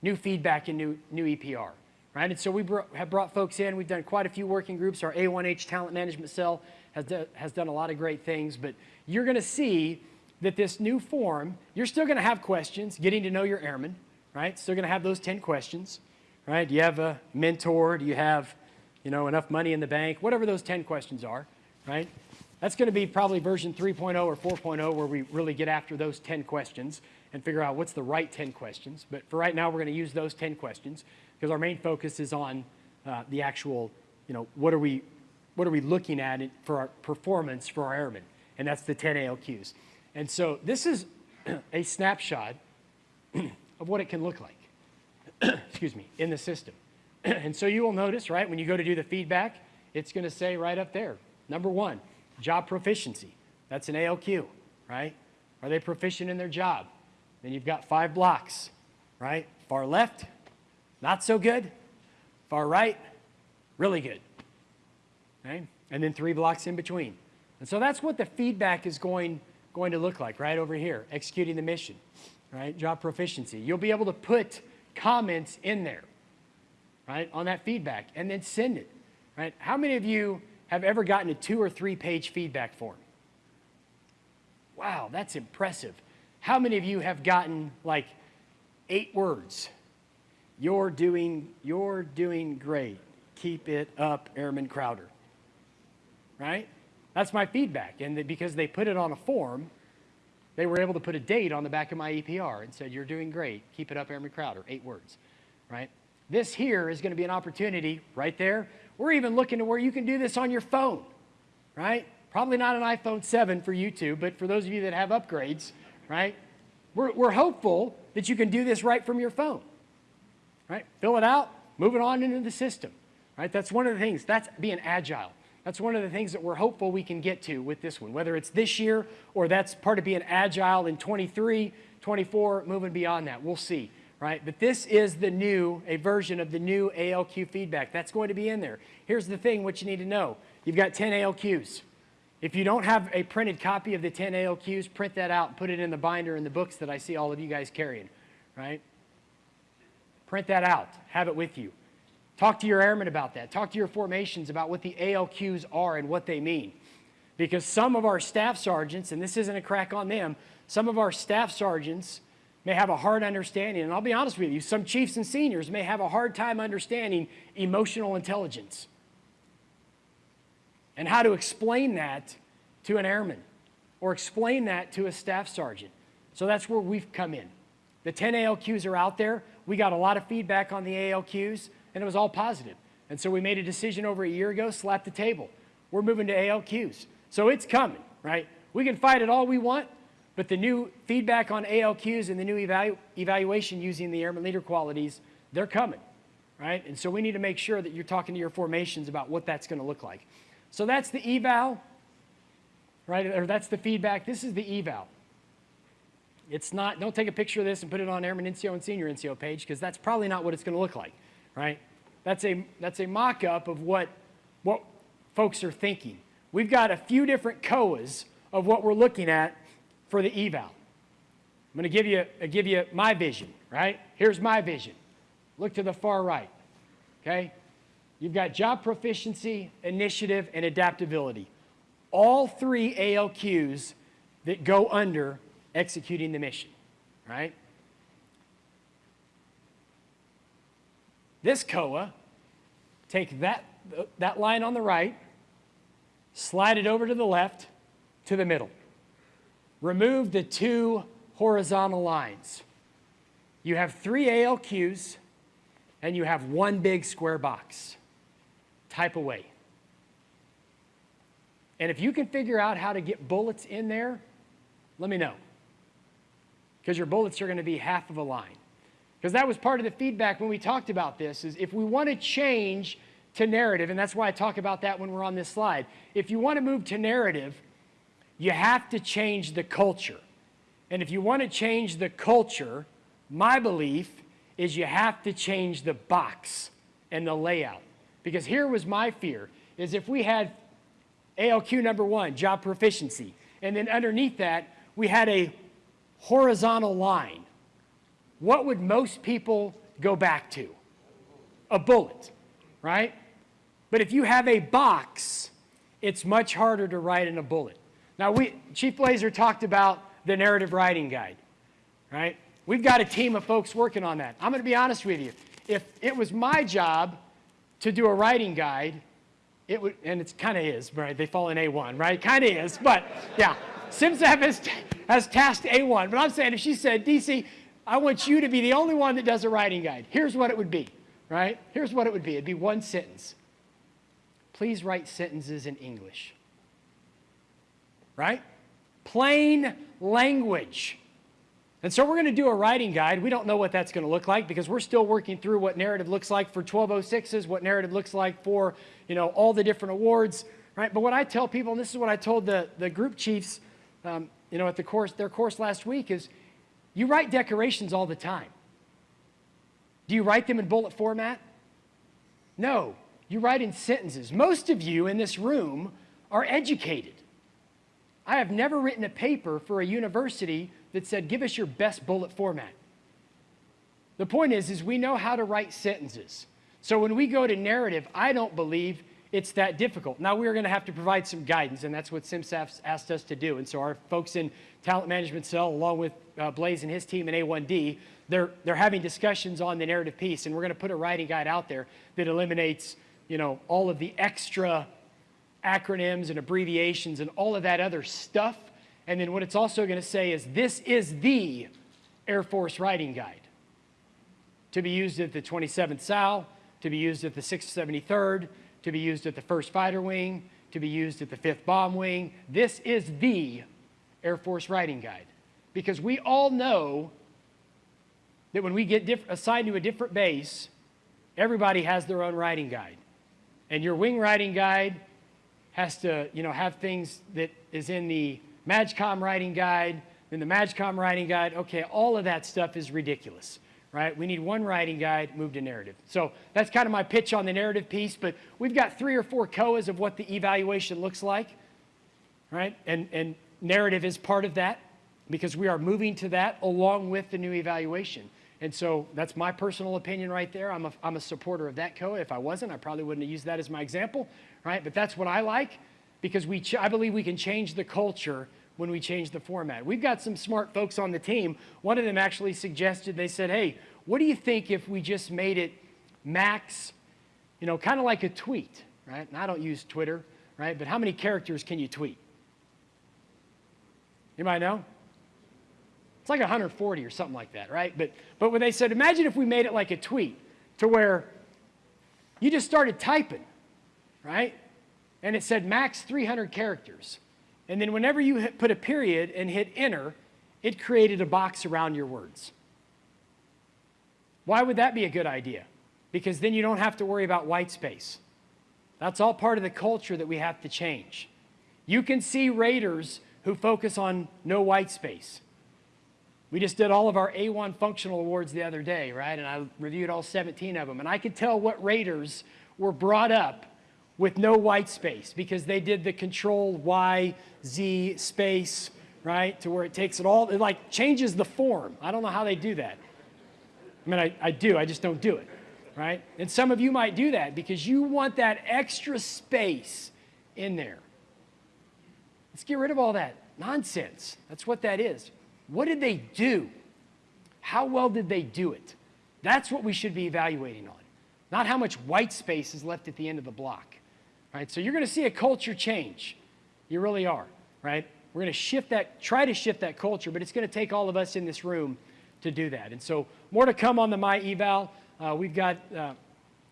New feedback and new, new EPR, right? And so we brought, have brought folks in. We've done quite a few working groups. Our A1H talent management cell has, do, has done a lot of great things, but you're going to see that this new form, you're still going to have questions, getting to know your airmen, right? Still going to have those 10 questions right? Do you have a mentor? Do you have, you know, enough money in the bank? Whatever those 10 questions are, right? That's going to be probably version 3.0 or 4.0 where we really get after those 10 questions and figure out what's the right 10 questions. But for right now, we're going to use those 10 questions because our main focus is on uh, the actual, you know, what are we, what are we looking at for our performance for our airmen? and that's the 10 ALQs. And so this is a snapshot of what it can look like, excuse me, in the system. and so you will notice, right, when you go to do the feedback, it's going to say right up there, number one, job proficiency. That's an ALQ, right? Are they proficient in their job? Then you've got five blocks, right? Far left, not so good. Far right, really good. Okay? And then three blocks in between. And so that's what the feedback is going, going to look like right over here, executing the mission, right? Job proficiency. You'll be able to put comments in there, right, on that feedback and then send it, right? How many of you have ever gotten a two or three page feedback form? Wow, that's impressive. How many of you have gotten like eight words? You're doing, you're doing great. Keep it up, Airman Crowder. Right? That's my feedback. And because they put it on a form, they were able to put a date on the back of my EPR and said, You're doing great. Keep it up, Airman Crowder. Eight words. Right? This here is going to be an opportunity right there. We're even looking to where you can do this on your phone. Right? Probably not an iPhone 7 for you two, but for those of you that have upgrades, right? We're, we're hopeful that you can do this right from your phone right? Fill it out, move it on into the system, right? That's one of the things. That's being agile. That's one of the things that we're hopeful we can get to with this one, whether it's this year or that's part of being agile in 23, 24, moving beyond that. We'll see, right? But this is the new, a version of the new ALQ feedback. That's going to be in there. Here's the thing, what you need to know. You've got 10 ALQs. If you don't have a printed copy of the 10 ALQs, print that out and put it in the binder in the books that I see all of you guys carrying, right? Print that out. Have it with you. Talk to your airmen about that. Talk to your formations about what the ALQs are and what they mean. Because some of our staff sergeants, and this isn't a crack on them, some of our staff sergeants may have a hard understanding, and I'll be honest with you, some chiefs and seniors may have a hard time understanding emotional intelligence and how to explain that to an airman or explain that to a staff sergeant. So that's where we've come in. The 10 ALQs are out there. We got a lot of feedback on the ALQs, and it was all positive. And so we made a decision over a year ago, slapped the table. We're moving to ALQs. So it's coming, right? We can fight it all we want, but the new feedback on ALQs and the new evalu evaluation using the airman leader qualities, they're coming, right? And so we need to make sure that you're talking to your formations about what that's going to look like. So that's the eval, right? Or that's the feedback. This is the eval. It's not, don't take a picture of this and put it on Airman NCO and Senior NCO page because that's probably not what it's going to look like, right? That's a, that's a mock-up of what, what folks are thinking. We've got a few different COAs of what we're looking at for the eval. I'm going to give you, give you my vision, right? Here's my vision. Look to the far right, okay? You've got job proficiency, initiative, and adaptability. All three ALQs that go under executing the mission, right? This COA, take that, that line on the right, slide it over to the left, to the middle. Remove the two horizontal lines. You have three ALQs, and you have one big square box. Type away. And if you can figure out how to get bullets in there, let me know because your bullets are going to be half of a line. Because that was part of the feedback when we talked about this, is if we want to change to narrative, and that's why I talk about that when we're on this slide. If you want to move to narrative, you have to change the culture. And if you want to change the culture, my belief is you have to change the box and the layout. Because here was my fear, is if we had ALQ number one, job proficiency, and then underneath that, we had a horizontal line, what would most people go back to? A bullet, right? But if you have a box, it's much harder to write in a bullet. Now, we, Chief Blazer talked about the narrative writing guide, right? We've got a team of folks working on that. I'm going to be honest with you. If it was my job to do a writing guide, it would, and it's kind of is, right? They fall in A1, right? Kind of is, but yeah. CMSAF has, has tasked A1, but I'm saying if she said, DC, I want you to be the only one that does a writing guide, here's what it would be, right? Here's what it would be. It'd be one sentence. Please write sentences in English. Right? Plain language. And so we're going to do a writing guide. We don't know what that's going to look like because we're still working through what narrative looks like for 1206s, what narrative looks like for, you know, all the different awards, right? But what I tell people, and this is what I told the, the group chiefs, um, you know, at the course, their course last week is you write decorations all the time. Do you write them in bullet format? No, you write in sentences. Most of you in this room are educated. I have never written a paper for a university that said, give us your best bullet format. The point is, is we know how to write sentences. So when we go to narrative, I don't believe it's that difficult. Now we're going to have to provide some guidance, and that's what CMSAF's asked us to do. And so our folks in talent management cell, along with uh, Blaze and his team in A1D, they're, they're having discussions on the narrative piece, and we're going to put a writing guide out there that eliminates, you know, all of the extra acronyms and abbreviations and all of that other stuff. And then what it's also going to say is this is the Air Force writing guide to be used at the 27th SAL, to be used at the 673rd, to be used at the 1st Fighter Wing, to be used at the 5th Bomb Wing. This is the Air Force writing guide because we all know that when we get assigned to a different base, everybody has their own writing guide. And your wing writing guide has to, you know, have things that is in the MAJCOM writing guide, then the MAJCOM writing guide. Okay, all of that stuff is ridiculous, right? We need one writing guide, move to narrative. So that's kind of my pitch on the narrative piece, but we've got three or four COAs of what the evaluation looks like, right? And, and narrative is part of that because we are moving to that along with the new evaluation. And so that's my personal opinion right there. I'm a, I'm a supporter of that COA. If I wasn't, I probably wouldn't have used that as my example, right? But that's what I like because we I believe we can change the culture when we change the format. We've got some smart folks on the team. One of them actually suggested, they said, hey, what do you think if we just made it max, you know, kind of like a tweet, right? And I don't use Twitter, right? But how many characters can you tweet? You might know? It's like 140 or something like that, right? But, but when they said, imagine if we made it like a tweet to where you just started typing, right? And it said max 300 characters. And then whenever you hit, put a period and hit enter, it created a box around your words. Why would that be a good idea? Because then you don't have to worry about white space. That's all part of the culture that we have to change. You can see raters who focus on no white space. We just did all of our A1 functional awards the other day, right? And I reviewed all 17 of them. And I could tell what raters were brought up with no white space because they did the control Y, Z space, right? To where it takes it all, it like changes the form. I don't know how they do that. I mean, I, I do, I just don't do it, right? And some of you might do that because you want that extra space in there. Let's get rid of all that nonsense. That's what that is. What did they do? How well did they do it? That's what we should be evaluating on, not how much white space is left at the end of the block. Right? So you're going to see a culture change. You really are, right? We're going to shift that, try to shift that culture, but it's going to take all of us in this room to do that. And so more to come on the My Eval. Uh, we've got uh,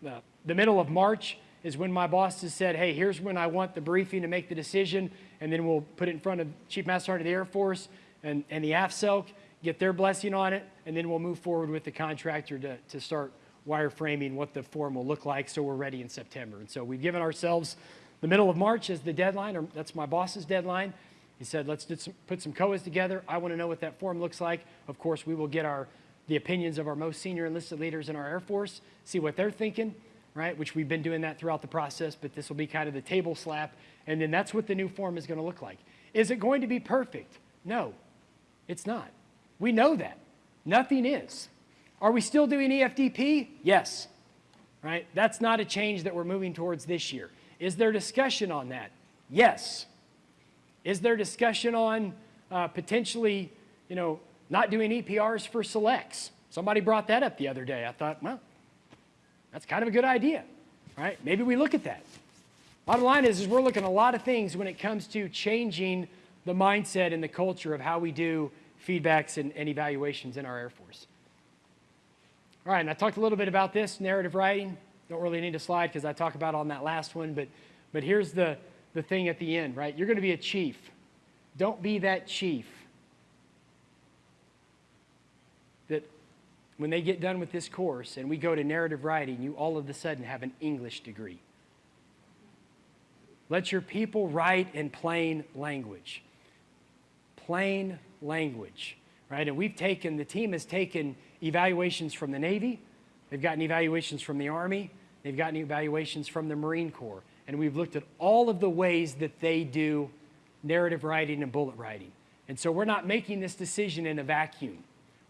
uh, the middle of March is when my boss has said, hey, here's when I want the briefing to make the decision, and then we'll put it in front of Chief Master Sergeant of the Air Force and, and the AFCELC, get their blessing on it, and then we'll move forward with the contractor to, to start wireframing what the form will look like so we're ready in September. And so we've given ourselves the middle of March as the deadline, or that's my boss's deadline. He said, let's some, put some COAs together. I want to know what that form looks like. Of course, we will get our, the opinions of our most senior enlisted leaders in our Air Force, see what they're thinking, right? Which we've been doing that throughout the process, but this will be kind of the table slap. And then that's what the new form is going to look like. Is it going to be perfect? No. It's not. We know that. Nothing is. Are we still doing EFDP? Yes. Right? That's not a change that we're moving towards this year. Is there discussion on that? Yes. Is there discussion on uh, potentially, you know, not doing EPRs for selects? Somebody brought that up the other day. I thought, well, that's kind of a good idea, right? Maybe we look at that. Bottom line is, is we're looking at a lot of things when it comes to changing the mindset and the culture of how we do feedbacks and, and evaluations in our Air Force. All right, and I talked a little bit about this, narrative writing. Don't really need a slide because I talk about on that last one, but, but here's the, the thing at the end, right? You're going to be a chief. Don't be that chief that when they get done with this course and we go to narrative writing, you all of a sudden have an English degree. Let your people write in plain language. Plain language, right? And we've taken, the team has taken evaluations from the Navy, they've gotten evaluations from the Army, they've gotten evaluations from the Marine Corps, and we've looked at all of the ways that they do narrative writing and bullet writing. And so we're not making this decision in a vacuum.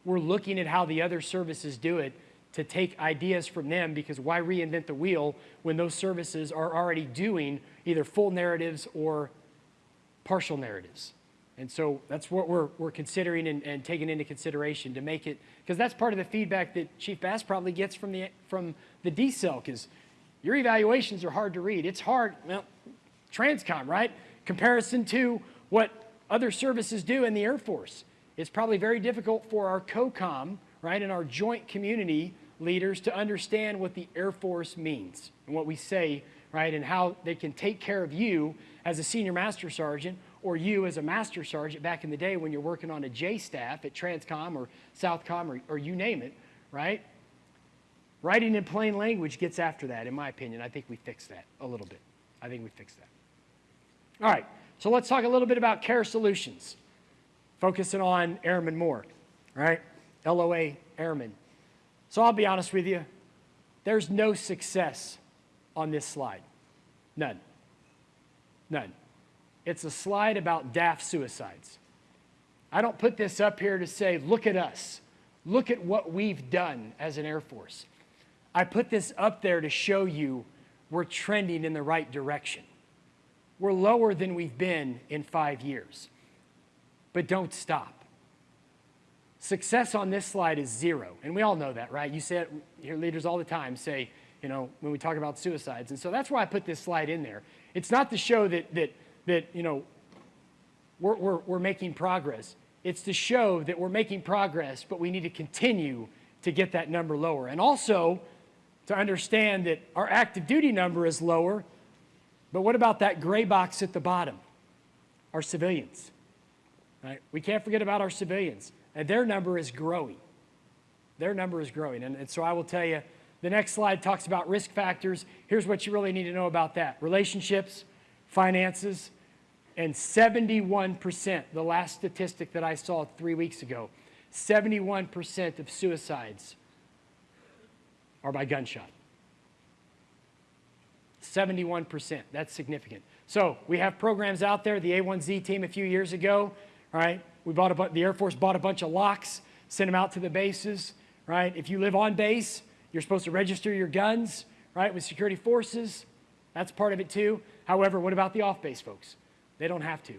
We're looking at how the other services do it to take ideas from them because why reinvent the wheel when those services are already doing either full narratives or partial narratives. And so that's what we're, we're considering and, and taking into consideration to make it, because that's part of the feedback that Chief Bass probably gets from the, from the D-Cell, because your evaluations are hard to read. It's hard, well, Transcom, right? Comparison to what other services do in the Air Force. It's probably very difficult for our COCOM, right, and our joint community leaders to understand what the Air Force means and what we say, right, and how they can take care of you as a senior master sergeant or you as a master sergeant back in the day when you're working on a J staff at Transcom or Southcom or, or you name it, right? Writing in plain language gets after that, in my opinion. I think we fixed that a little bit. I think we fixed that. All right, so let's talk a little bit about care solutions, focusing on airmen more, right? LOA airmen. So I'll be honest with you, there's no success on this slide. None. None. It's a slide about DAF suicides. I don't put this up here to say, look at us. Look at what we've done as an Air Force. I put this up there to show you we're trending in the right direction. We're lower than we've been in five years. But don't stop. Success on this slide is zero. And we all know that, right? You say it, your leaders all the time say, you know, when we talk about suicides. And so that's why I put this slide in there. It's not to show that, that that, you know, we're, we're, we're making progress. It's to show that we're making progress, but we need to continue to get that number lower. And also to understand that our active duty number is lower, but what about that gray box at the bottom? Our civilians. Right? We can't forget about our civilians. And their number is growing. Their number is growing. And, and so I will tell you, the next slide talks about risk factors. Here's what you really need to know about that. Relationships, finances, and 71%, the last statistic that I saw three weeks ago, 71% of suicides are by gunshot. 71%, that's significant. So we have programs out there, the A1Z team a few years ago, right? We bought a, the Air Force bought a bunch of locks, sent them out to the bases, right? If you live on base, you're supposed to register your guns, right, with security forces. That's part of it too. However, what about the off-base folks? They don't have to.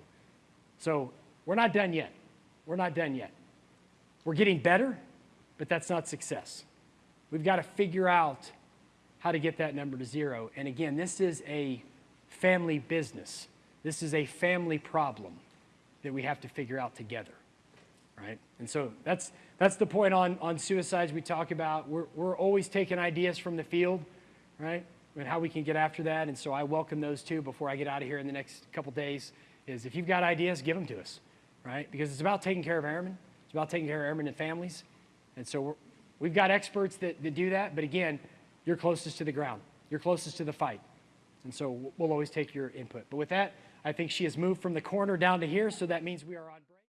So we're not done yet. We're not done yet. We're getting better, but that's not success. We've got to figure out how to get that number to zero. And again, this is a family business. This is a family problem that we have to figure out together, right? And so that's, that's the point on, on suicides we talk about. We're, we're always taking ideas from the field, right? And how we can get after that. And so I welcome those too before I get out of here in the next couple days is if you've got ideas, give them to us, right? Because it's about taking care of airmen. It's about taking care of airmen and families. And so we have got experts that, that do that. But again, you're closest to the ground. You're closest to the fight. And so we'll always take your input. But with that, I think she has moved from the corner down to here. So that means we are on.